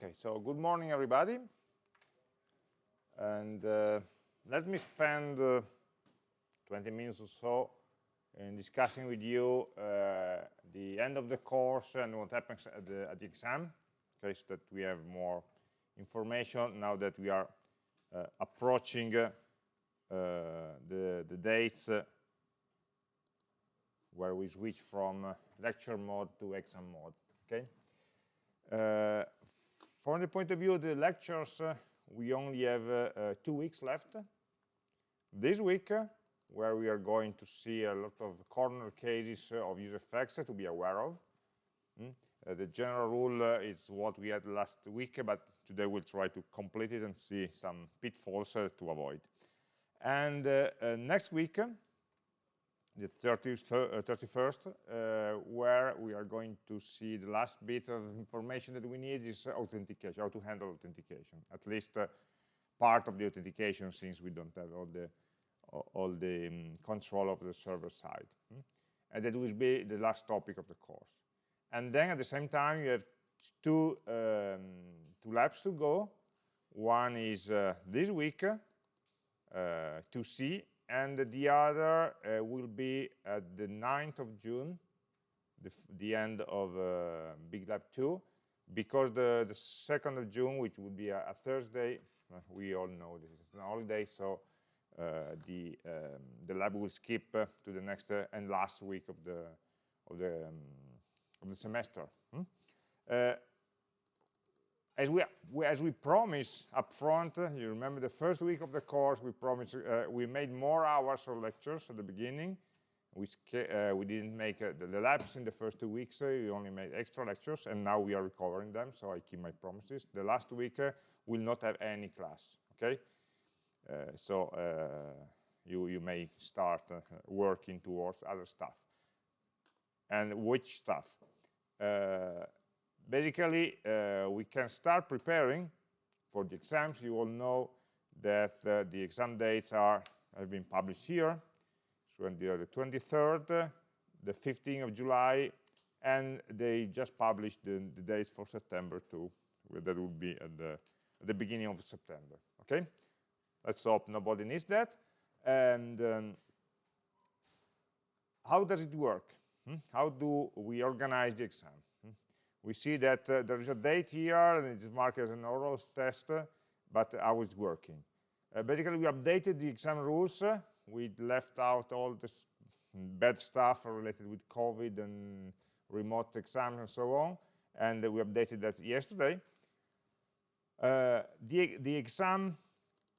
Okay, so good morning, everybody. And uh, let me spend uh, 20 minutes or so in discussing with you uh, the end of the course and what happens at the, at the exam, okay, so that we have more information now that we are uh, approaching uh, the, the dates uh, where we switch from lecture mode to exam mode, okay? From the point of view of the lectures, uh, we only have uh, uh, two weeks left. This week, where we are going to see a lot of corner cases of useEffects to be aware of. Mm? the general rule is what we had last week, but today we'll try to complete it and see some pitfalls to avoid. And next week, the 31st, uh, uh, where we are going to see the last bit of information that we need is authentication, how to handle authentication, at least uh, part of the authentication since we don't have all the, all the um, control of the server side. Hmm? And that will be the last topic of the course. And then at the same time, you have two, um, two labs to go. One is uh, this week, uh, to see and the other uh, will be at the 9th of June, the, the end of uh, Big Lab 2, because the, the 2nd of June, which would be a, a Thursday, uh, we all know this is an holiday, so uh, the, um, the lab will skip uh, to the next uh, and last week of the, of the, um, of the semester. Hmm? As we, as we promised up front, you remember the first week of the course, we promised, uh, we made more hours of lectures at the beginning. We, uh, we didn't make uh, the, the, in the first two weeks, uh, we only made extra lectures, and now we are recovering them, so I keep my promises. The last week uh, will not have any class, okay? Uh, so you, you may start working towards other stuff. And which stuff? Basically, uh, we can start preparing for the exams. You all know that uh, the exam dates are have been published here. So the 23rd, the 15th of July, and they just published the, the dates for September too. That will be at the, at the beginning of September. Okay, let's hope nobody needs that. And um, how does it work? Hmm? How do we organize the exam? We see that uh, there is a date here, and it is marked as an oral test, but how it's working. Uh, basically, we updated the exam rules. we left out all the bad stuff related with COVID and remote exams and so on, and we updated that yesterday. Uh, the, the exam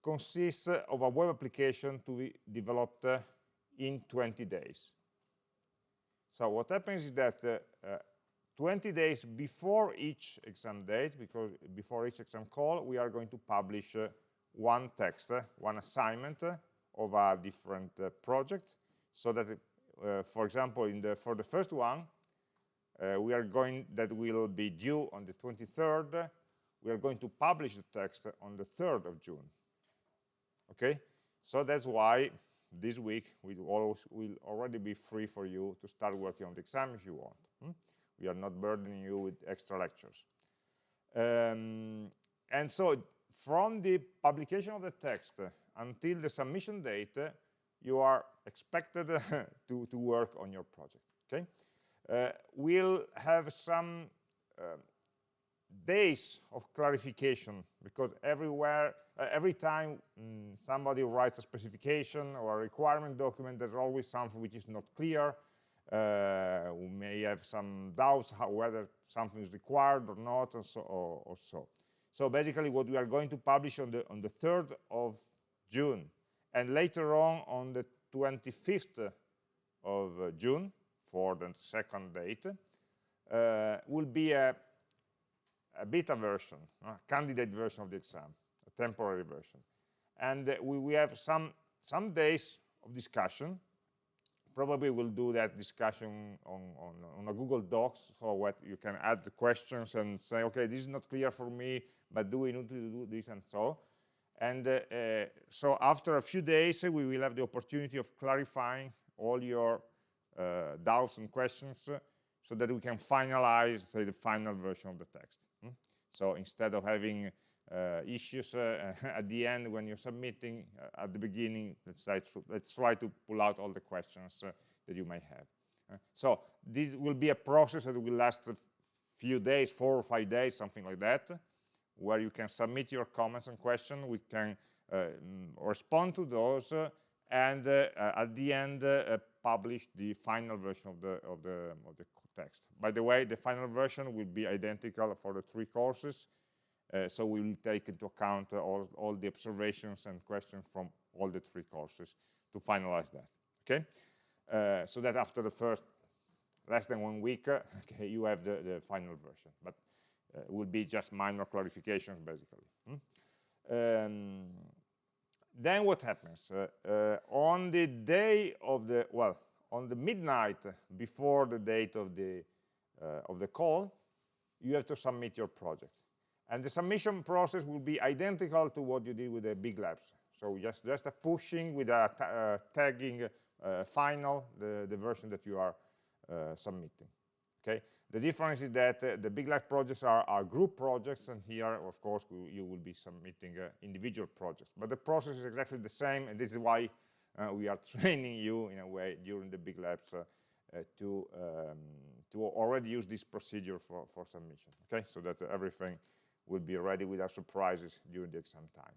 consists of a web application to be developed uh, in 20 days. So what happens is that uh, 20 days before each exam date, because before each exam call, we are going to publish uh, one text, uh, one assignment uh, of a different uh, project, so that, uh, for example, in the, for the first one, uh, we are going, that will be due on the 23rd, we are going to publish the text on the 3rd of June. Okay, so that's why this week we will already be free for you to start working on the exam if you want. We are not burdening you with extra lectures. Um, and so from the publication of the text until the submission date, you are expected to, to work on your project, okay? Uh, we'll have some uh, days of clarification because everywhere, uh, every time mm, somebody writes a specification or a requirement document, there's always something which is not clear, uh, we may have some doubts how, whether something is required or not, or so, or, or so. So basically, what we are going to publish on the on the 3rd of June, and later on on the 25th of uh, June for the second date, uh, will be a, a beta version, a candidate version of the exam, a temporary version. And uh, we, we have some, some days of discussion probably we'll do that discussion on, on, on a Google Docs, so what you can add the questions and say, okay, this is not clear for me, but do we need to do this and so. And uh, uh, so after a few days, we will have the opportunity of clarifying all your uh, doubts and questions so that we can finalize, say, the final version of the text. Hmm? So instead of having uh, issues uh, at the end when you're submitting, uh, at the beginning, let's, try to, let's try to pull out all the questions uh, that you may have. Uh, so this will be a process that will last a few days, four or five days, something like that, where you can submit your comments and questions. We can uh, respond to those and at the end publish the final version of the of the of the text. By the way, the final version will be identical for the three courses, uh, so we will take into account uh, all, all the observations and questions from all the three courses to finalize that, okay? Uh, so that after the first less than one week, uh, okay, you have the, the final version, but uh, it will be just minor clarifications, basically. Hmm? Um, then what happens? Uh, on the day of the, well, on the midnight before the date of the, of the call, you have to submit your project. And the submission process will be identical to what you did with the big labs. So just, just a pushing with a uh, tagging uh, final, the, the version that you are uh, submitting. Okay. The difference is that uh, the big lab projects are, are, group projects, and here, of course, you will be submitting uh, individual projects. But the process is exactly the same, and this is why uh, we are training you in a way during the big labs to um, to already use this procedure for for submission. Okay, so that everything will be ready without surprises during the exam time.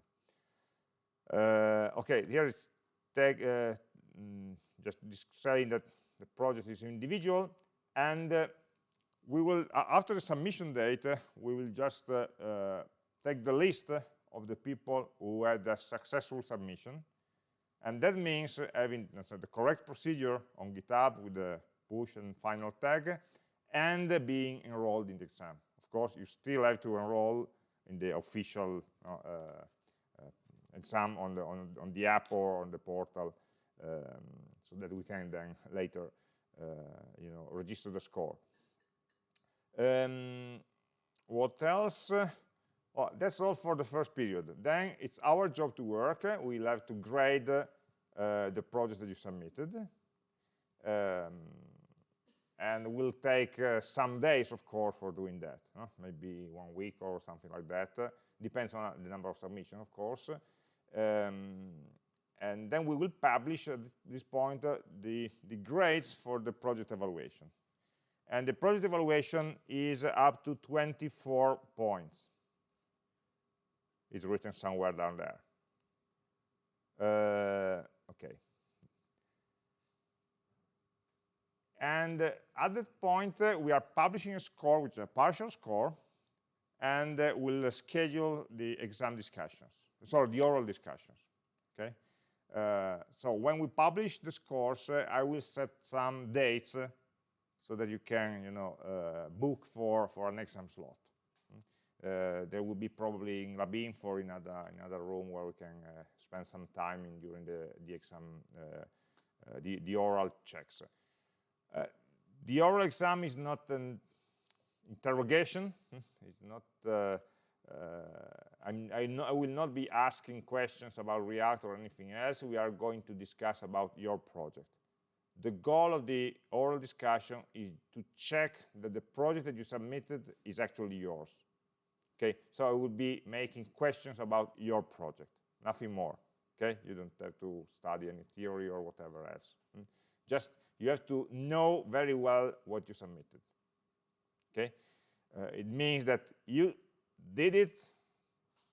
Uh, okay, here is tag, uh, mm, just saying that the project is individual, and uh, we will, after the submission date, uh, we will just uh, uh, take the list of the people who had a successful submission, and that means having the correct procedure on GitHub with the push and final tag, and being enrolled in the exam course, you still have to enroll in the official uh, uh, exam on the on, on, the app or on the portal, um, so that we can then later, uh, you know, register the score. Um, what else? Oh, that's all for the first period. Then it's our job to work. We'll have to grade uh, the project that you submitted. Um, and will take uh, some days, of course, for doing that. Maybe one week or something like that. Uh, depends on the number of submissions, of course. Um, and then we will publish at this point uh, the, the grades for the project evaluation. And the project evaluation is up to 24 points. It's written somewhere down there. Uh, okay. And uh, at that point, uh, we are publishing a score, which is a partial score, and uh, we'll schedule the exam discussions, sorry, the oral discussions, okay? Uh, so when we publish the scores, uh, I will set some dates uh, so that you can, you know, book for, for an exam slot. Hmm? there will be probably in Labinfo or in another, another room where we can spend some time in, during the, the exam, the, the oral checks. Uh, the oral exam is not an interrogation. It's not. Uh, uh, I, I, will not be asking questions about React or anything else. We are going to discuss about your project. The goal of the oral discussion is to check that the project that you submitted is actually yours. Okay, so I will be making questions about your project, nothing more. Okay, you don't have to study any theory or whatever else. Hmm. Just you have to know very well what you submitted. Okay, uh, it means that you did it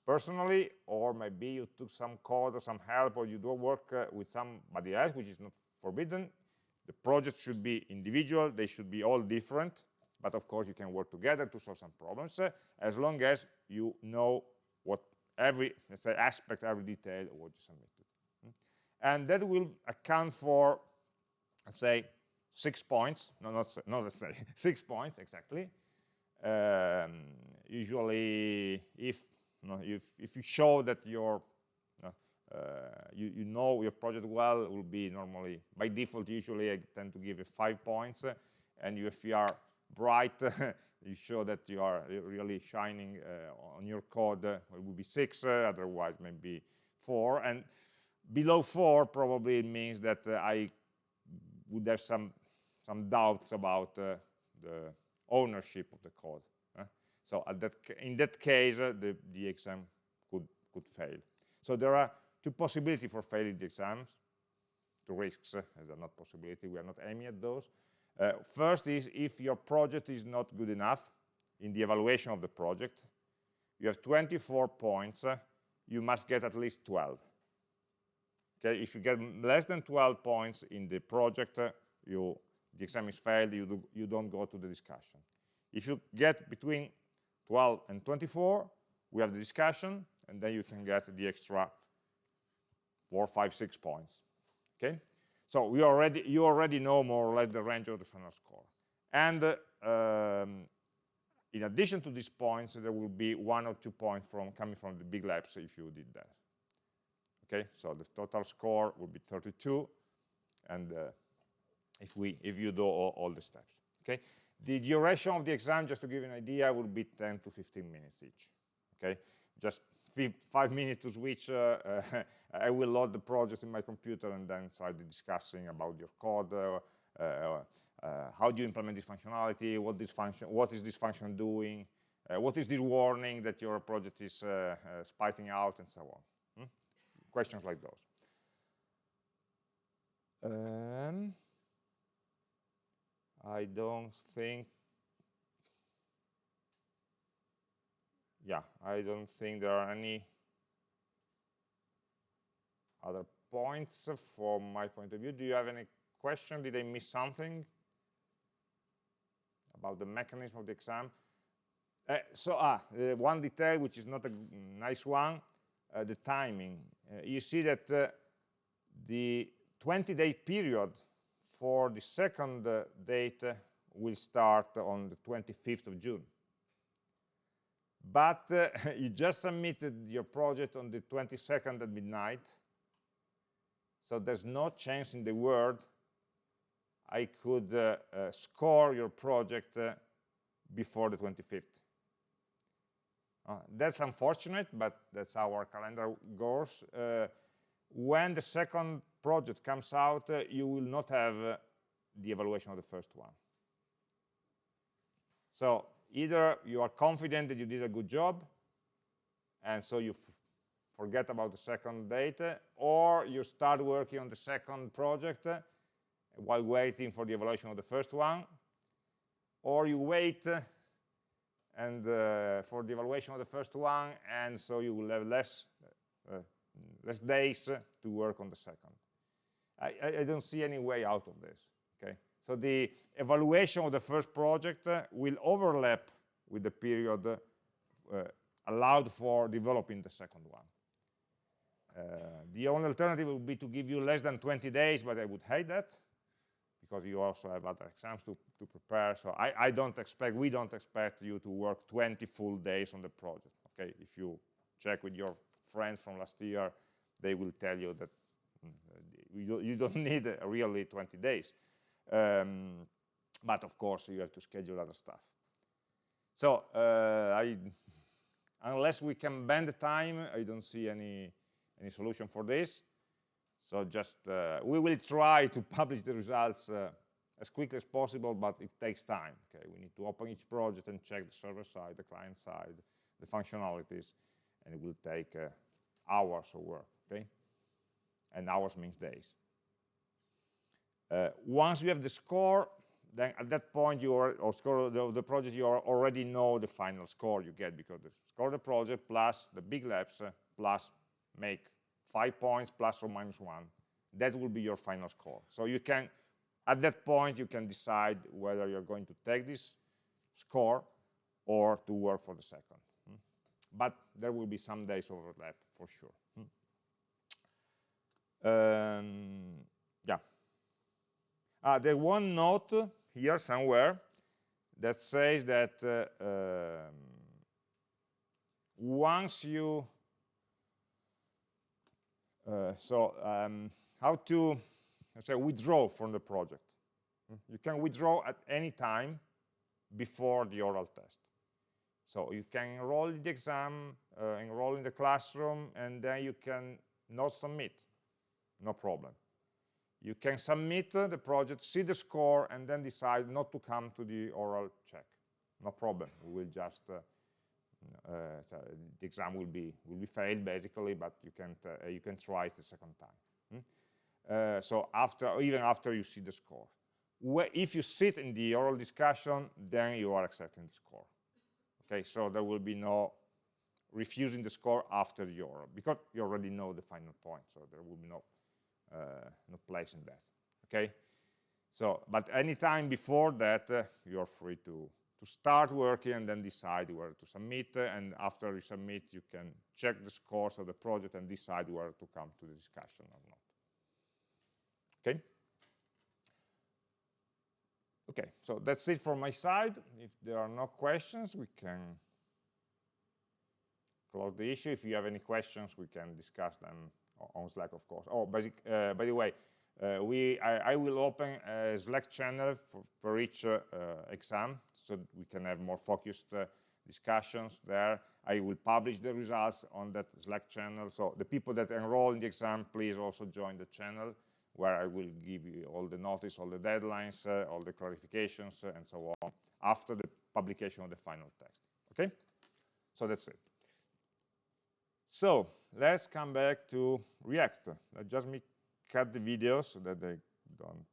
personally, or maybe you took some code or some help, or you do work uh, with somebody else, which is not forbidden. The project should be individual; they should be all different. But of course, you can work together to solve some problems, uh, as long as you know what every let's say aspect, every detail of what you submitted. Hmm? And that will account for let's say six points, no, not, not let's say, six points exactly. Um, usually, if, you know, if, if you show that your uh, you, you, know your project well, will be normally, by default, usually I tend to give you five points. Uh, and if you are bright, you show that you are really shining uh, on your code, uh, it will be six, uh, otherwise maybe four. And below four probably means that uh, I would have some some doubts about uh, the ownership of the code. Uh. So that, in that case, uh, the, the exam could, could fail. So there are two possibilities for failing the exams, two risks, uh, as a not possibility, we are not aiming at those. Uh, first is if your project is not good enough in the evaluation of the project, you have 24 points, uh, you must get at least 12. Okay, if you get less than 12 points in the project, uh, you, the exam is failed, you, do, you don't go to the discussion. If you get between 12 and 24, we have the discussion, and then you can get the extra four, five, six points. Okay, so we already you already know more or less the range of the final score. And uh, um, in addition to these points, there will be one or two points from coming from the big labs if you did that. Okay, so the total score will be 32, and uh, if we if you do all, all, the steps. Okay, the duration of the exam, just to give you an idea, will be 10 to 15 minutes each. Okay, just five minutes to switch. Uh, uh I will load the project in my computer and then start discussing about your code. Uh, uh, uh, how do you implement this functionality? What this function? What is this function doing? what is this warning that your project is spitting out, and so on? Questions like those. Um, I don't think yeah, I don't think there are any other points from my point of view. Do you have any question? Did I miss something about the mechanism of the exam? Uh, so, ah, uh, one detail which is not a nice one, uh, the timing. Uh, you see that uh, the 20-day period for the second uh, date will start on the 25th of June. But you just submitted your project on the 22nd at midnight, so there's no chance in the world I could uh, uh, score your project uh, before the 25th. Uh, that's unfortunate, but that's how our calendar goes. Uh, when the second project comes out, uh, you will not have the evaluation of the first one. So either you are confident that you did a good job, and so you forget about the second date, or you start working on the second project while waiting for the evaluation of the first one, or you wait and uh, for the evaluation of the first one, and so you will have less uh, less days to work on the second. I, I, don't see any way out of this. Okay, so the evaluation of the first project will overlap with the period uh, allowed for developing the second one. Uh, the only alternative would be to give you less than 20 days, but I would hate that because you also have other exams to, to prepare. So I, I don't expect, we don't expect you to work 20 full days on the project. Okay, if you check with your friends from last year, they will tell you that mm, you, don't need really 20 days. Um, but of course, you have to schedule other stuff. So uh, I, unless we can bend the time, I don't see any any solution for this. So just, uh, we will try to publish the results uh, as quickly as possible, but it takes time. Okay, we need to open each project and check the server side, the client side, the functionalities, and it will take uh, hours of work. Okay, and hours means days. Uh, once you have the score, then at that point you are, or score the, the project, you already know the final score you get because the score of the project plus the big labs uh, plus make five points plus or minus one. That will be your final score. So you can, at that point, you can decide whether you're going to take this score or to work for the second. Hmm? But there will be some days overlap for sure. Hmm? Um, yeah. Uh, there one note here somewhere that says that uh, um, once you uh, so um, how to say withdraw from the project. You can withdraw at any time before the oral test. So you can enroll in the exam, uh, enroll in the classroom, and then you can not submit, no problem. You can submit uh, the project, see the score, and then decide not to come to the oral check. No problem. We will just uh, uh, so the exam will be will be failed basically, but you can uh, you can try it a second time. Hmm? Uh, so after even after you see the score, Where, if you sit in the oral discussion, then you are accepting the score. Okay, so there will be no refusing the score after the oral because you already know the final point, so there will be no uh, no place in that. Okay, so but anytime before that, uh, you are free to to start working and then decide where to submit. And after you submit, you can check the scores of the project and decide where to come to the discussion or not. Okay? Okay, so that's it from my side. If there are no questions, we can close the issue. If you have any questions, we can discuss them on Slack, of course. Oh, basic, uh, by the way, uh, we I, I, will open a Slack channel for, for each uh, exam so we can have more focused uh, discussions there. I will publish the results on that Slack channel. So the people that enroll in the exam, please also join the channel where I will give you all the notice, all the deadlines, uh, all the clarifications, uh, and so on after the publication of the final text. Okay? So that's it. So let's come back to React. Let just me cut the video so that they don't